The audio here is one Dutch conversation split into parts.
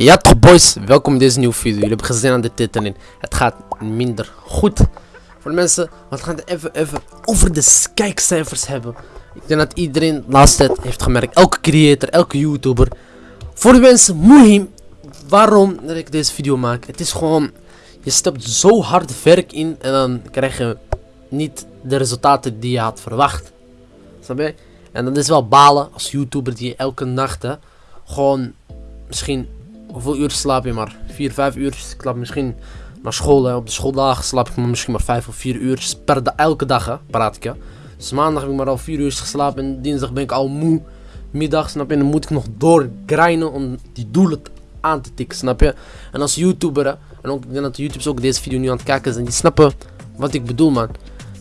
Ja toch boys, welkom in deze nieuwe video. Jullie hebben gezien aan de titel. Het gaat minder goed. Voor de mensen, we gaan het even, even over de kijkcijfers hebben. Ik denk dat iedereen de laatste tijd heeft gemerkt. Elke creator, elke YouTuber. Voor de mensen, Mohim, waarom dat ik deze video maak. Het is gewoon, je stopt zo hard werk in en dan krijg je niet de resultaten die je had verwacht. Snap je? En dat is wel balen als YouTuber die elke nacht gewoon misschien hoeveel uur slaap je maar? 4, 5 uur. Ik slaap misschien naar school. Hè. Op de schooldagen slaap ik misschien maar 5 of 4 uur. Per elke dag hè, praat ik. Hè. Dus maandag heb ik maar al 4 uur geslapen. En dinsdag ben ik al moe. Middag, snap je? En dan moet ik nog doorgrijnen om die doelen aan te tikken, snap je? En als YouTuber, hè, en ook, ik denk dat de YouTubers ook deze video nu aan het kijken zijn, die snappen wat ik bedoel, man.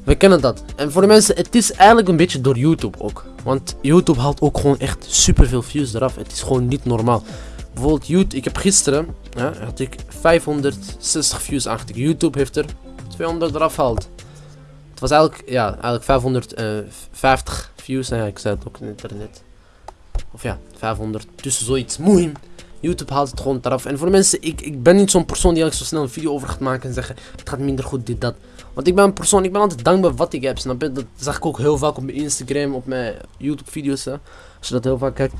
We kennen dat. En voor de mensen, het is eigenlijk een beetje door YouTube ook. Want YouTube haalt ook gewoon echt super veel views eraf. Het is gewoon niet normaal. Bijvoorbeeld YouTube, ik heb gisteren, had ik 560 views achter. YouTube heeft er 200 eraf gehaald. Het was eigenlijk, ja, eigenlijk 550 views. Nou ik zei het ook in internet. Of ja, 500, tussen zoiets. Moeim. YouTube haalt het gewoon eraf. En voor de mensen, ik, ik ben niet zo'n persoon die eigenlijk zo snel een video over gaat maken en zeggen, het gaat minder goed, dit, dat. Want ik ben een persoon, ik ben altijd dankbaar wat ik heb, snap je? Dat zag ik ook heel vaak op mijn Instagram, op mijn YouTube video's. Als je dat heel vaak kijkt.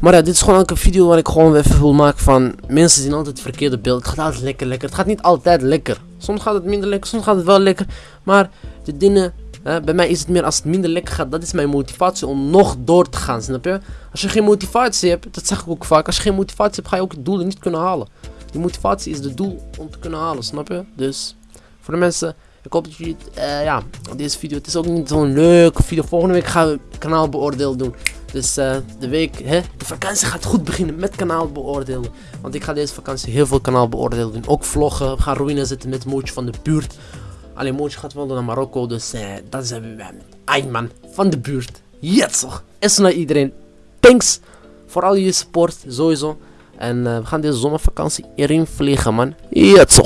Maar ja, dit is gewoon ook een video waar ik gewoon even wil maken van... Mensen zien altijd het verkeerde beeld. Het gaat altijd lekker, lekker. Het gaat niet altijd lekker. Soms gaat het minder lekker, soms gaat het wel lekker. Maar de dingen... Hè, bij mij is het meer als het minder lekker gaat. Dat is mijn motivatie om nog door te gaan, snap je? Als je geen motivatie hebt, dat zeg ik ook vaak. Als je geen motivatie hebt, ga je ook het doel niet kunnen halen. Die motivatie is het doel om te kunnen halen, snap je? Dus, voor de mensen... Ik hoop dat jullie, uh, ja, deze video, het is ook niet zo'n leuke video. Volgende week gaan we kanaal beoordeel doen. Dus uh, de week, hè, de vakantie gaat goed beginnen met kanaal beoordelen. Want ik ga deze vakantie heel veel kanaal beoordelen doen. Ook vloggen, we gaan ruïne zitten met Mootje van de buurt. Alleen Mootje gaat wel naar Marokko, dus uh, dat zijn we met man van de buurt. Toch. Is naar iedereen. Thanks voor al je support, sowieso. En we gaan deze zomervakantie erin vliegen, man. Light.